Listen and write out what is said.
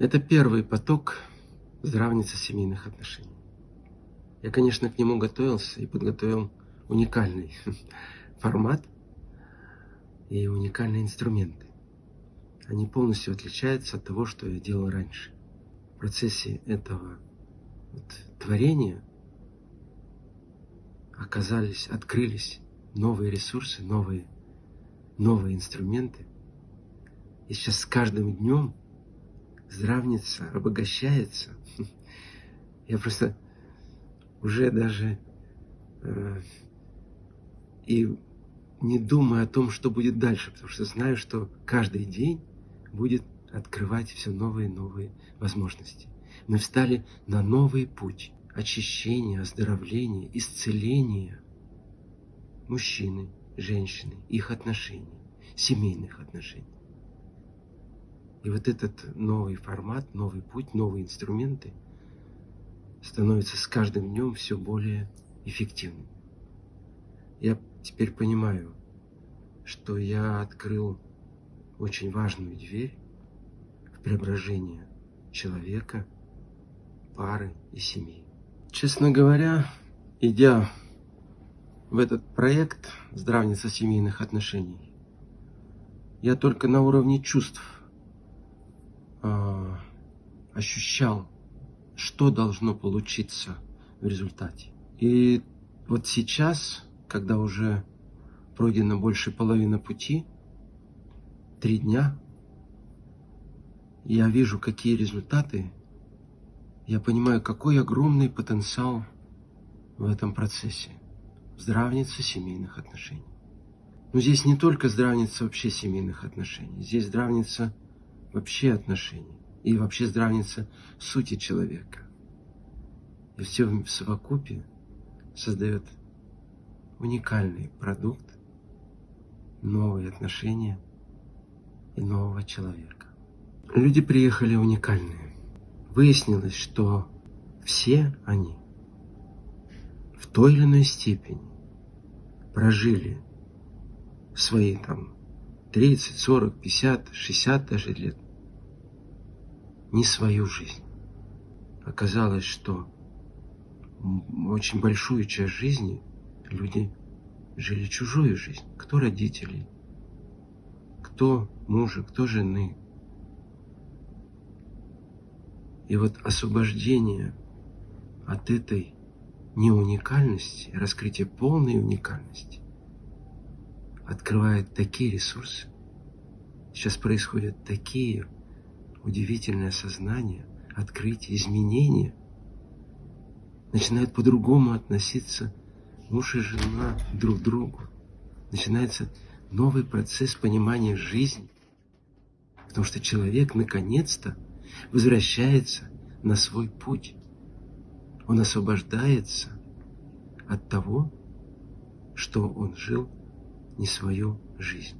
Это первый поток здравницы семейных отношений. Я, конечно, к нему готовился и подготовил уникальный формат и уникальные инструменты. Они полностью отличаются от того, что я делал раньше. В процессе этого вот, творения оказались, открылись новые ресурсы, новые, новые инструменты. И сейчас с каждым днем здравница обогащается. Я просто уже даже э, и не думаю о том, что будет дальше, потому что знаю, что каждый день будет открывать все новые и новые возможности. Мы встали на новый путь очищения, оздоровления, исцеления мужчины, женщины, их отношений, семейных отношений. И вот этот новый формат, новый путь, новые инструменты становятся с каждым днем все более эффективным. Я теперь понимаю, что я открыл очень важную дверь в преображение человека, пары и семьи. Честно говоря, идя в этот проект «Здравница семейных отношений», я только на уровне чувств э, ощущал, что должно получиться в результате. И вот сейчас, когда уже пройдено больше половины пути, три дня, я вижу, какие результаты, я понимаю, какой огромный потенциал в этом процессе. Здравница семейных отношений. Но здесь не только здравница вообще семейных отношений, здесь здравница вообще отношений и вообще здравница сути человека. И все в совокупе создает уникальный продукт, новые отношения и нового человека. Люди приехали уникальные. Выяснилось, что все они в той или иной степени прожили свои там 30, 40, 50, 60 даже лет не свою жизнь. Оказалось, что очень большую часть жизни люди жили чужую жизнь. Кто родители, кто мужа, кто жены. И вот освобождение от этой неуникальности, раскрытие полной уникальности открывает такие ресурсы. Сейчас происходят такие удивительные осознания, открытия, изменения. Начинают по-другому относиться муж и жена друг к другу. Начинается новый процесс понимания жизни. Потому что человек наконец-то возвращается на свой путь. Он освобождается от того, что он жил не свою жизнь.